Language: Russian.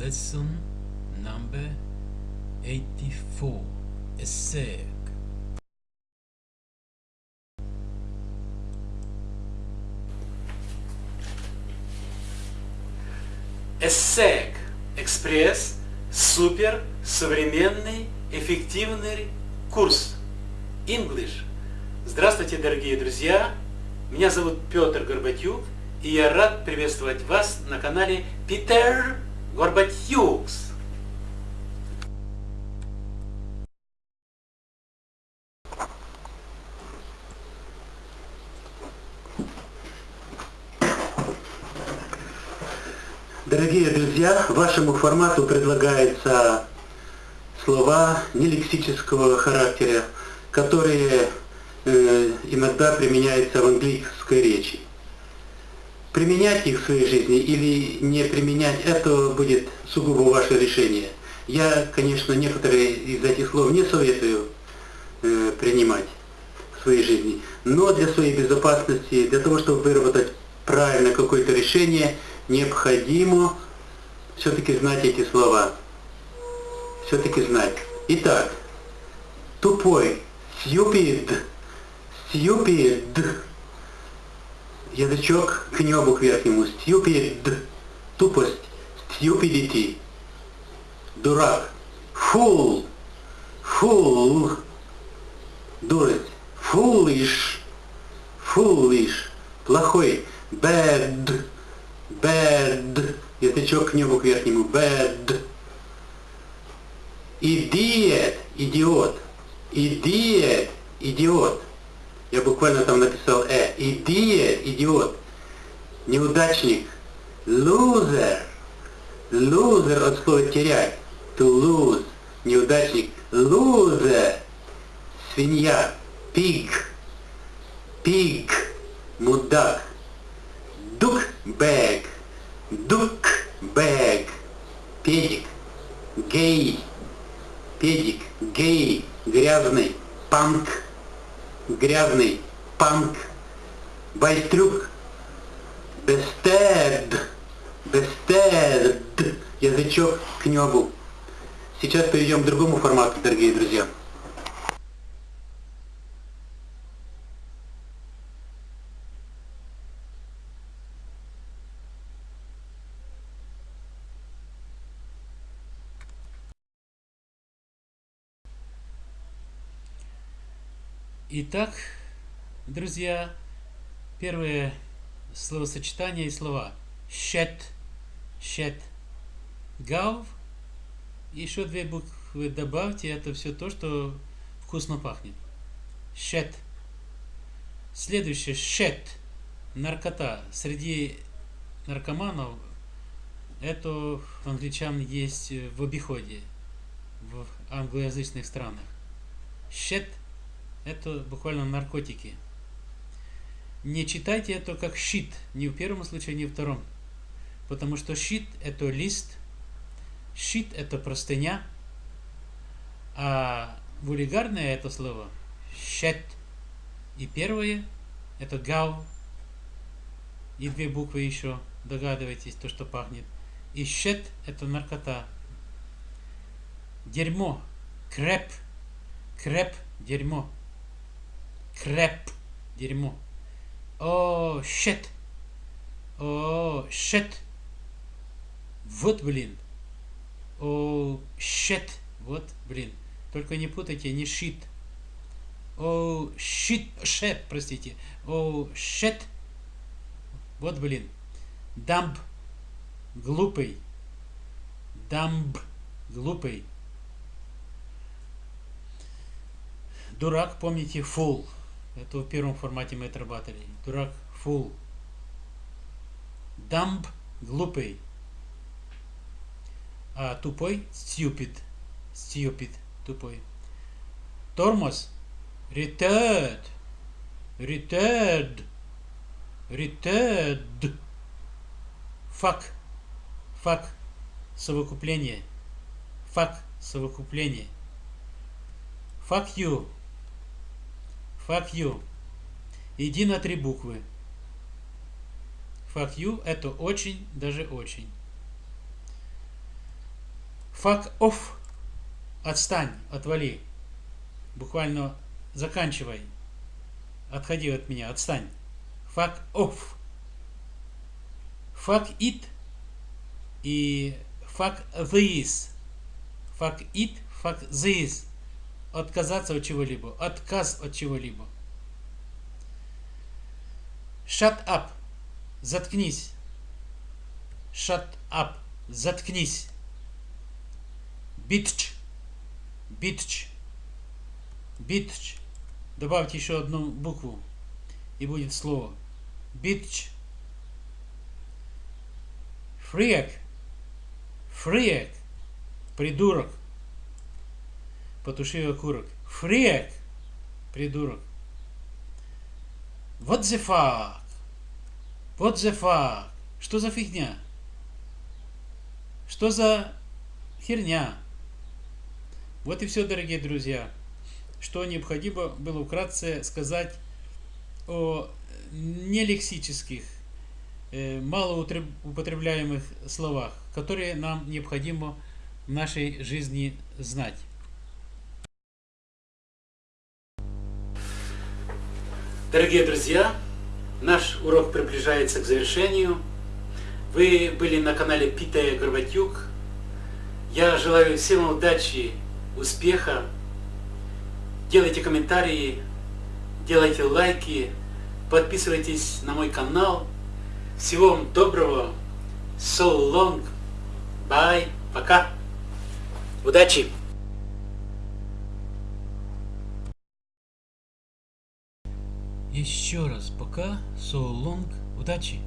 Lesson number 84 ESSEC ESSEC Экспресс. Супер. Современный Эффективный Курс. English. Здравствуйте, дорогие друзья! Меня зовут Петр Горбатюк, и я рад приветствовать вас на канале Питер Горбатюкс. Дорогие друзья, вашему формату предлагаются слова нелексического характера, которые э, иногда применяются в английской речи. Применять их в своей жизни или не применять, это будет сугубо ваше решение. Я, конечно, некоторые из этих слов не советую э, принимать в своей жизни, но для своей безопасности, для того, чтобы выработать правильно какое-то решение – необходимо все-таки знать эти слова. Все-таки знать. Итак, тупой, stupid, stupid, язычок к небу к верхнему, stupid, тупость, stupidity, дурак, fool, fool, дурость, foolish, foolish, плохой, bad, bad, язычок к небу к верхнему, bad. Idiot, идиот, idiot, идиот. Я буквально там написал э. Idiot, идиот. Неудачник, loser, loser от слова терять, to lose, неудачник, loser, свинья, pig, pig, мудак, duck bag, duck bag, педик, гей, педик, гей, грязный, панк, грязный, панк, байтрюк, бестед, бестед, язычок к небу. Сейчас перейдем к другому формату, дорогие друзья. Итак, друзья, первое словосочетание и слова. Щет, щет, гав. Еще две буквы добавьте, это все то, что вкусно пахнет. Щет. Следующее, щет, наркота. Среди наркоманов это англичан есть в обиходе в англоязычных странах. Щет – это буквально наркотики. Не читайте это как щит, ни в первом случае, ни в втором. Потому что щит – это лист, щит – это простыня, а вульгарное это слово – щет. И первое – это гау, и две буквы еще, догадываетесь, то, что пахнет. И щет – это наркота. Дерьмо, креп, креп, дерьмо. Крэп. Дерьмо. О, щет. О, щет. Вот, блин. О, щет. Вот, блин. Только не путайте, не щит. О, щит. Шет, простите. О, щет. Вот, блин. Дамб. Глупый. Дамб. Глупый. Дурак, помните, фул. Это в первом формате мы отрабатывали. Дурак, фул. Дамб, глупый. А тупой, stupid. Stupid, тупой. Тормоз, retard. Retard. Retard. Фак. Фак. Совокупление. Фак. Совокупление. Fuck you. Fuck you. Иди на три буквы. Fuck you это очень, даже очень. Fuck off. Отстань, отвали. Буквально заканчивай. Отходи от меня, отстань. Fuck off. Fuck it и fuck this. Fuck it, fuck this. Отказаться от чего-либо. Отказ от чего-либо. Shut up. Заткнись. Shut up. Заткнись. Bitch. Bitch. Bitch. Добавьте еще одну букву. И будет слово. Bitch. Freak. Freak. Придурок. Потуши окурок. Freak. Придурок. What the fuck? What the fuck? Что за фигня? Что за херня? Вот и все, дорогие друзья. Что необходимо было вкратце сказать о нелексических, э, малоупотребляемых словах, которые нам необходимо в нашей жизни знать. Дорогие друзья, наш урок приближается к завершению. Вы были на канале Питая Горбатюк. Я желаю всем удачи, успеха. Делайте комментарии, делайте лайки, подписывайтесь на мой канал. Всего вам доброго. So long. Bye. Пока. Удачи! Еще раз пока. So long. Удачи!